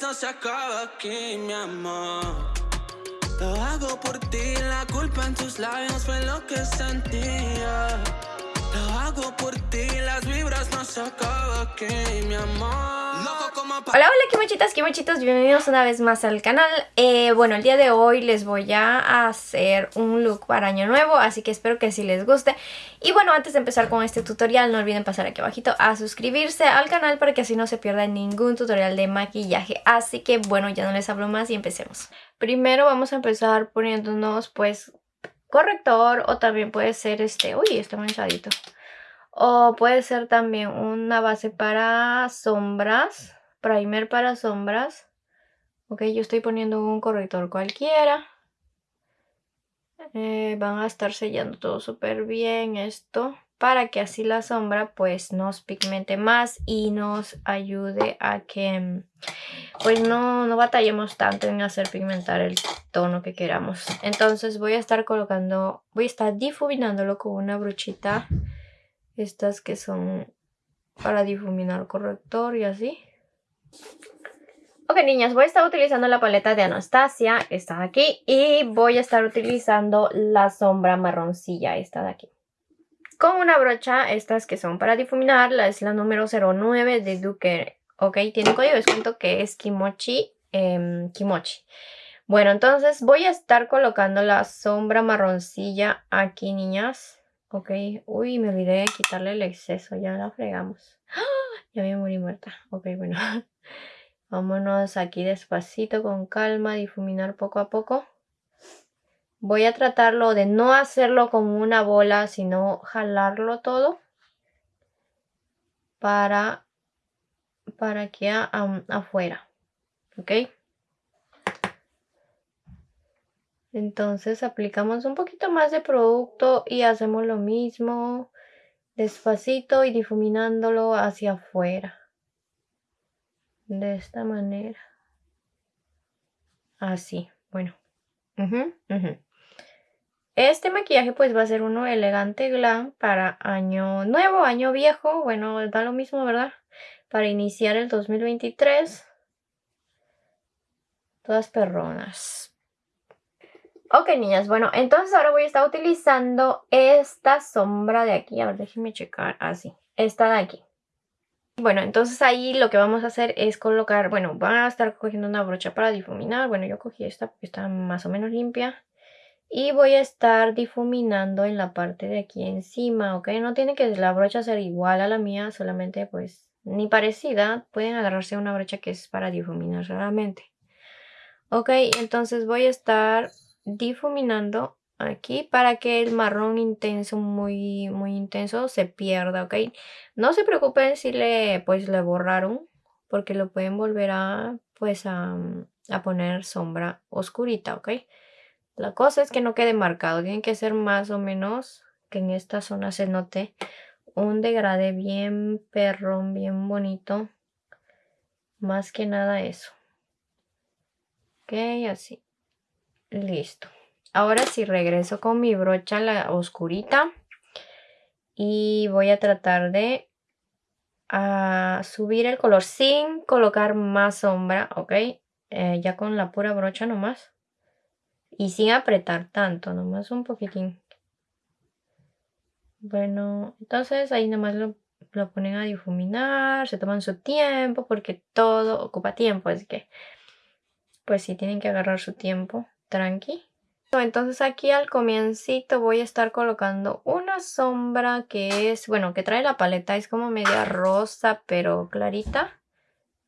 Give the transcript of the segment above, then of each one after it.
no se acaba aquí, mi amor. Lo hago por ti, la culpa en tus labios fue lo que sentía. Hago por ti, las vibras no. Hola, hola, quimochitos, bienvenidos una vez más al canal. Eh, bueno, el día de hoy les voy a hacer un look para año nuevo, así que espero que sí les guste. Y bueno, antes de empezar con este tutorial, no olviden pasar aquí abajito a suscribirse al canal para que así no se pierda ningún tutorial de maquillaje. Así que bueno, ya no les hablo más y empecemos. Primero vamos a empezar poniéndonos pues corrector o también puede ser este... Uy, está manchadito. O puede ser también una base para sombras primer para sombras. Ok, yo estoy poniendo un corrector cualquiera. Eh, van a estar sellando todo súper bien esto para que así la sombra pues nos pigmente más y nos ayude a que pues no, no batallemos tanto en hacer pigmentar el tono que queramos. Entonces voy a estar colocando, voy a estar difuminándolo con una brochita. Estas que son para difuminar corrector y así. Ok niñas, voy a estar utilizando la paleta de Anastasia, esta de aquí, y voy a estar utilizando la sombra marroncilla, esta de aquí. Con una brocha, estas que son para difuminar, la es la número 09 de Duke, ok, tiene código de que es Kimochi, em, Kimochi. Bueno, entonces voy a estar colocando la sombra marroncilla aquí, niñas. Ok, uy, me olvidé de quitarle el exceso, ya la fregamos. ¡Ah! Ya me morí muerta. Ok, bueno. Vámonos aquí despacito, con calma, difuminar poco a poco. Voy a tratarlo de no hacerlo como una bola, sino jalarlo todo para, para que afuera. ¿Ok? Entonces aplicamos un poquito más de producto y hacemos lo mismo despacito y difuminándolo hacia afuera. De esta manera. Así bueno. Este maquillaje pues va a ser uno elegante glam para año nuevo año viejo. Bueno da lo mismo verdad para iniciar el 2023 todas perronas Ok, niñas, bueno, entonces ahora voy a estar utilizando esta sombra de aquí. A ver, déjenme checar. Así, ah, esta de aquí. Bueno, entonces ahí lo que vamos a hacer es colocar, bueno, van a estar cogiendo una brocha para difuminar. Bueno, yo cogí esta porque está más o menos limpia. Y voy a estar difuminando en la parte de aquí encima, ¿ok? No tiene que la brocha ser igual a la mía, solamente pues ni parecida. Pueden agarrarse una brocha que es para difuminar solamente. Ok, entonces voy a estar difuminando aquí para que el marrón intenso, muy, muy intenso, se pierda, ¿ok? No se preocupen si le, pues, le borraron, porque lo pueden volver a, pues, a, a poner sombra oscurita, ¿ok? La cosa es que no quede marcado, tiene que ser más o menos que en esta zona se note un degradé bien perrón, bien bonito. Más que nada eso. Ok, así. Listo. Ahora sí regreso con mi brocha la oscurita. Y voy a tratar de ah, subir el color sin colocar más sombra, ¿ok? Eh, ya con la pura brocha nomás. Y sin apretar tanto, nomás un poquitín. Bueno, entonces ahí nomás lo, lo ponen a difuminar, se toman su tiempo porque todo ocupa tiempo, así que pues sí tienen que agarrar su tiempo tranqui. Entonces aquí al comiencito voy a estar colocando una sombra que es, bueno, que trae la paleta, es como media rosa pero clarita.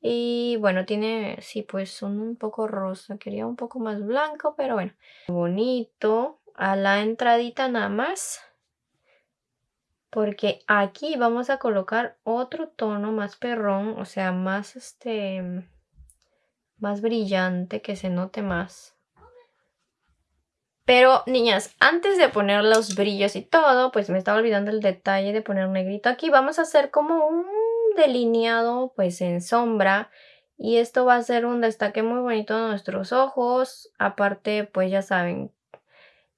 Y bueno, tiene, sí, pues un, poco rosa, quería un poco más blanco, pero bueno. Bonito, a la entradita nada más. Porque aquí vamos a colocar otro tono más perrón, o sea, más este, más brillante, que se note más. Pero, niñas, antes de poner los brillos y todo, pues me estaba olvidando el detalle de poner negrito aquí. Vamos a hacer como un delineado, pues en sombra. Y esto va a ser un destaque muy bonito de nuestros ojos. Aparte, pues ya saben,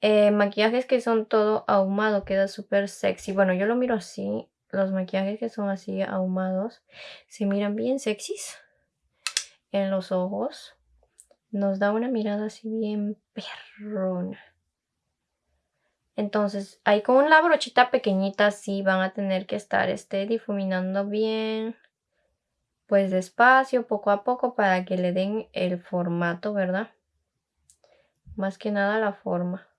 eh, maquillajes que son todo ahumado, queda súper sexy. Bueno, yo lo miro así. Los maquillajes que son así ahumados se miran bien sexys. en los ojos. Nos da una mirada así bien perrona. Entonces, ahí con una brochita pequeñita sí van a tener que estar este, difuminando bien. Pues despacio, poco a poco, para que le den el formato, ¿verdad? Más que nada la forma.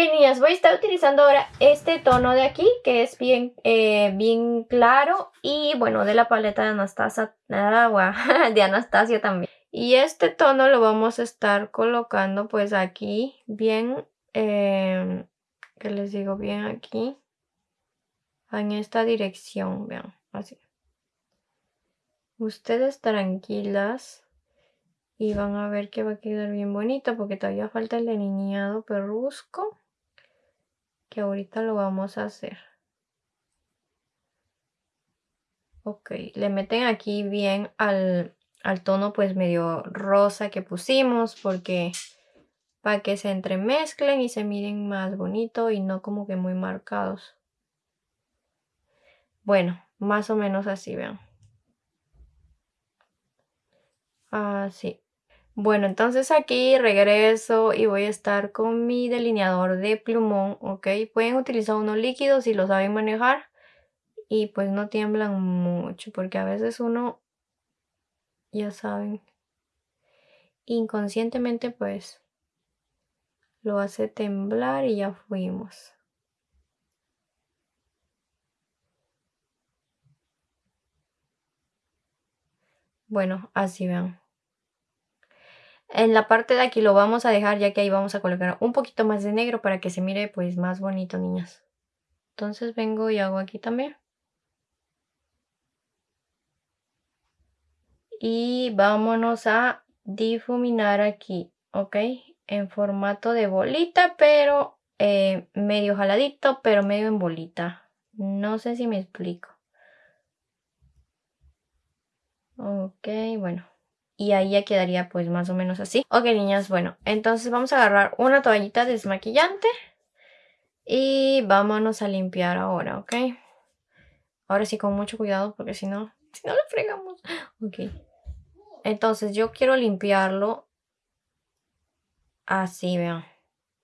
Ok, niñas, voy a estar utilizando ahora este tono de aquí, que es bien, eh, bien claro. Y bueno, de la paleta de Anastasia, de Anastasia también. Y este tono lo vamos a estar colocando pues aquí, bien, eh, que les digo, bien aquí. En esta dirección, vean, así. Ustedes tranquilas y van a ver que va a quedar bien bonito porque todavía falta el delineado perrusco que ahorita lo vamos a hacer. Ok, le meten aquí bien al, al tono pues medio rosa que pusimos porque para que se entremezclen y se miren más bonito y no como que muy marcados. Bueno, más o menos así, vean. Así. Bueno, entonces aquí regreso y voy a estar con mi delineador de plumón, ¿ok? Pueden utilizar uno líquido si lo saben manejar y pues no tiemblan mucho porque a veces uno, ya saben, inconscientemente pues lo hace temblar y ya fuimos. Bueno, así vean. En la parte de aquí lo vamos a dejar ya que ahí vamos a colocar un poquito más de negro para que se mire pues más bonito, niñas. Entonces vengo y hago aquí también. Y vámonos a difuminar aquí, ¿ok? En formato de bolita, pero eh, medio jaladito, pero medio en bolita. No sé si me explico. Ok, bueno y ahí ya quedaría pues más o menos así. Ok niñas, bueno, entonces vamos a agarrar una toallita desmaquillante y vámonos a limpiar ahora, ¿ok? Ahora sí con mucho cuidado porque si no, si no lo fregamos. Ok. Entonces yo quiero limpiarlo así, vean.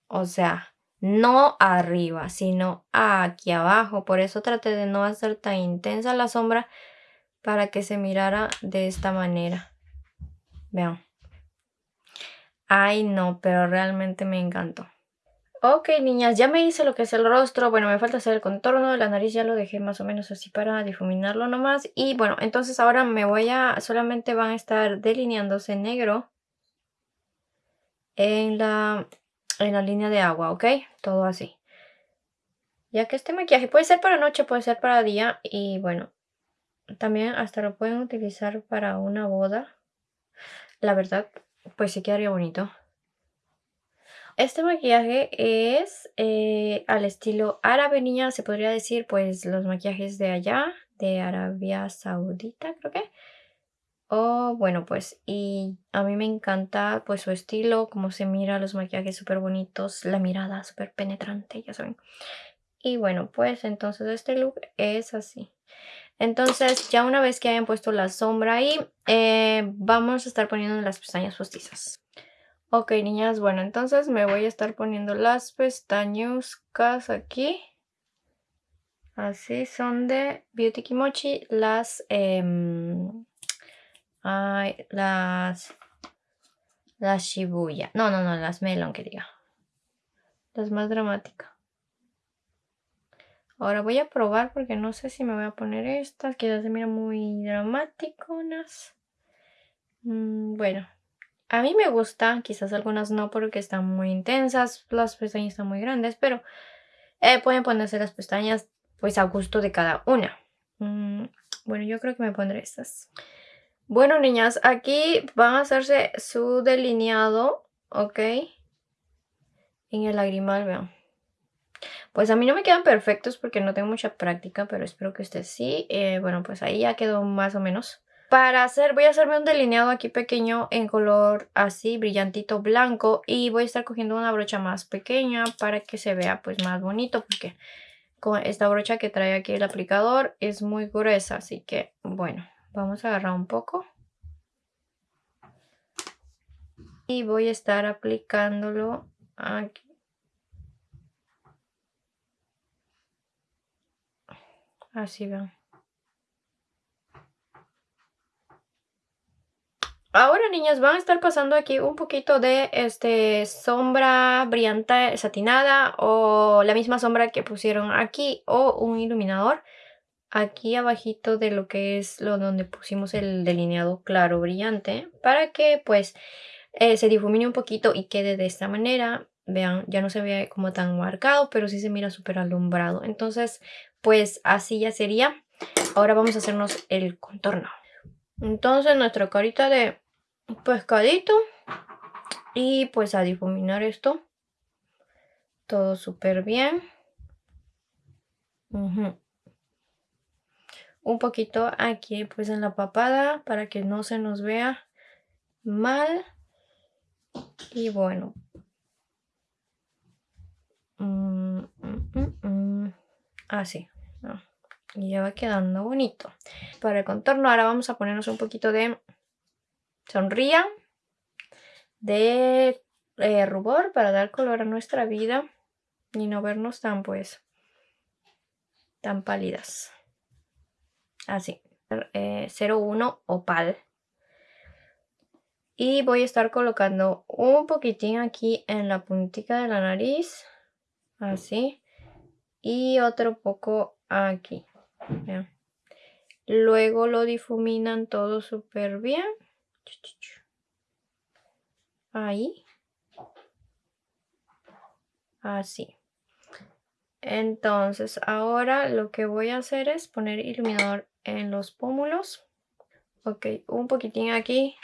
O sea, no arriba, sino aquí abajo. Por eso traté de no hacer tan intensa la sombra para que se mirara de esta manera. Vean. Ay, no, pero realmente me encantó. Ok, niñas, ya me hice lo que es el rostro. Bueno, me falta hacer el contorno de la nariz. Ya lo dejé más o menos así para difuminarlo nomás. Y bueno, entonces ahora me voy a... Solamente van a estar delineándose negro en la, en la línea de agua, ¿ok? Todo así. Ya que este maquillaje puede ser para noche, puede ser para día. Y bueno, también hasta lo pueden utilizar para una boda. La verdad, pues sí quedaría bonito. Este maquillaje es eh, al estilo árabe, niña, se podría decir, pues los maquillajes de allá, de Arabia Saudita, creo que. Oh, bueno, pues, y a mí me encanta, pues, su estilo, cómo se mira, los maquillajes súper bonitos, la mirada súper penetrante, ya saben. Y bueno, pues, entonces este look es así. Entonces, ya una vez que hayan puesto la sombra ahí, eh, vamos a estar poniendo las pestañas postizas. Ok, niñas, bueno, entonces me voy a estar poniendo las pestañuscas aquí. Así son de Beauty Kimochi. Las, em, las, las Shibuya. No, no, no, las Melon que diga. Las más dramáticas. Ahora voy a probar porque no sé si me voy a poner estas. Quizás se mira muy dramáticonas. Mm, bueno, a mí me gustan. Quizás algunas no porque están muy intensas. Las pestañas están muy grandes. Pero eh, pueden ponerse las pestañas pues a gusto de cada una. Mm, bueno, yo creo que me pondré estas. Bueno, niñas, aquí van a hacerse su delineado, ¿ok? En el lagrimal, vean. Pues a mí no me quedan perfectos porque no tengo mucha práctica, pero espero que ustedes sí. Eh, bueno, pues ahí ya quedó más o menos. Para hacer, voy a hacerme un delineado aquí pequeño en color así, brillantito blanco. Y voy a estar cogiendo una brocha más pequeña para que se vea pues más bonito. Porque con esta brocha que trae aquí el aplicador es muy gruesa, así que bueno, Vamos a agarrar un poco. Y voy a estar aplicándolo aquí. Así ven. Ahora, niñas, van a estar pasando aquí un poquito de este sombra brillante satinada o la misma sombra que pusieron aquí o un iluminador aquí abajito de lo que es lo donde pusimos el delineado claro brillante para que pues eh, se difumine un poquito y quede de esta manera. Vean, ya no se ve como tan marcado, pero sí se mira súper alumbrado. Entonces, pues así ya sería. Ahora vamos a hacernos el contorno. Entonces, nuestra carita de pescadito. Y pues a difuminar esto. Todo súper bien. Un poquito aquí pues en la papada para que no se nos vea mal. Y bueno. Mm, mm, mm, así. Y ya va quedando bonito. Para el contorno ahora vamos a ponernos un poquito de sonría de eh, rubor para dar color a nuestra vida y no vernos tan pues tan pálidas. Así eh, 01 opal. Y voy a estar colocando un poquitín aquí en la puntita de la nariz así y otro poco aquí luego lo difuminan todo súper bien Ahí. Así. Entonces, ahora lo que voy a hacer es poner iluminador en los pómulos. Ok, un poquitín aquí.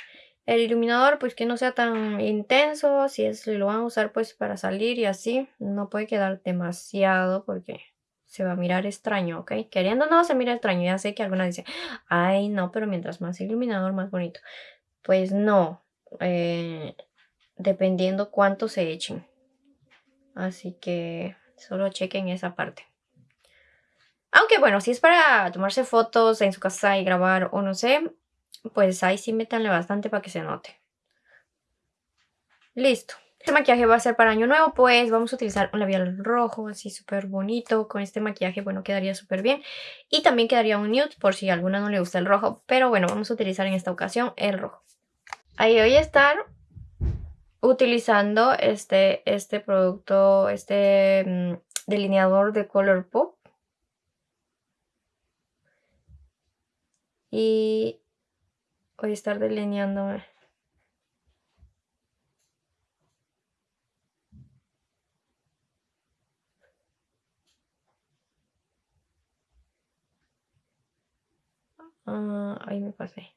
El iluminador, pues que no sea tan intenso. Si es, lo van a usar pues para salir y así. No puede quedar demasiado porque se va a mirar extraño, ¿ok? Queriendo no, se mira extraño. Ya sé que algunas dicen, ay, no, pero mientras más iluminador, más bonito. Pues no, eh, dependiendo cuánto se echen. Así que solo chequen esa parte. Aunque bueno, si es para tomarse fotos en su casa y grabar o no sé, pues ahí sí métanle bastante para que se note. Listo. Este maquillaje va a ser para año nuevo, pues vamos a utilizar un labial rojo, así súper bonito. Con este maquillaje, bueno, quedaría súper bien. Y también quedaría un nude, por si a alguna no le gusta el rojo. Pero bueno, vamos a utilizar en esta ocasión el rojo. Ahí voy a estar utilizando este, este producto, este mm, delineador de Color Pop. Y voy a estar delineándome. Ah, ahí me pasé.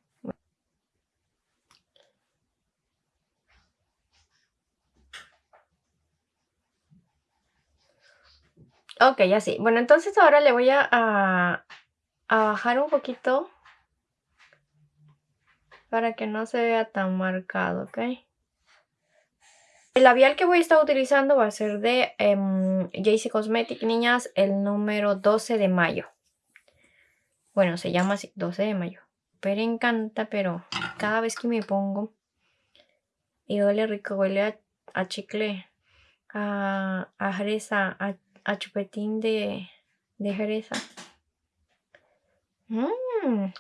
Ok, así. Bueno, entonces ahora le voy a, a, bajar un poquito para que no se vea tan marcado, ¿ok? El labial que voy a estar utilizando va a ser de um, Cosmetic, niñas, el número 12 de mayo. Bueno, se llama así, 12 de mayo. Pero encanta, pero cada vez que me pongo y huele rico, huele a, chicle, a, a fresa, a a chupetín de, de jereza. Mmm,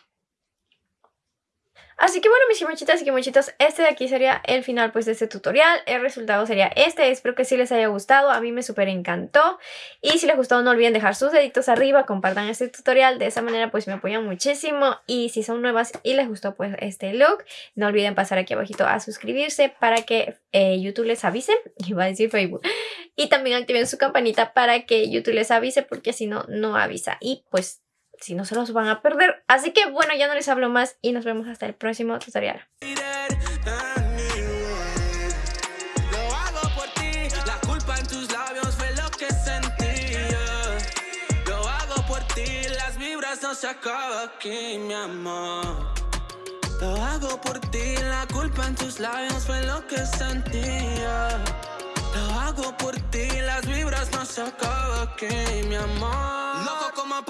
Así que bueno, mis mochitas y mochitos, este de aquí sería el final pues de este tutorial. El resultado sería este. Espero que sí les haya gustado. A mí me súper encantó. Y si les gustó no olviden dejar sus deditos arriba, compartan este tutorial. De esa manera pues me apoyan muchísimo. Y si son nuevas y les gustó pues este look, no olviden pasar aquí abajito a suscribirse para que eh, YouTube les avise. Iba a decir Facebook. Y también activen su campanita para que YouTube les avise porque si no, no avisa. Y pues si no se los van a perder. Así que bueno, ya no les hablo más y nos vemos hasta el próximo tutorial. no se acaba aquí, mi amor. Lo hago por ti, la culpa en tus labios fue lo que sentía. Lo hago por ti, las vibras no se acaba aquí, mi amor. Loco como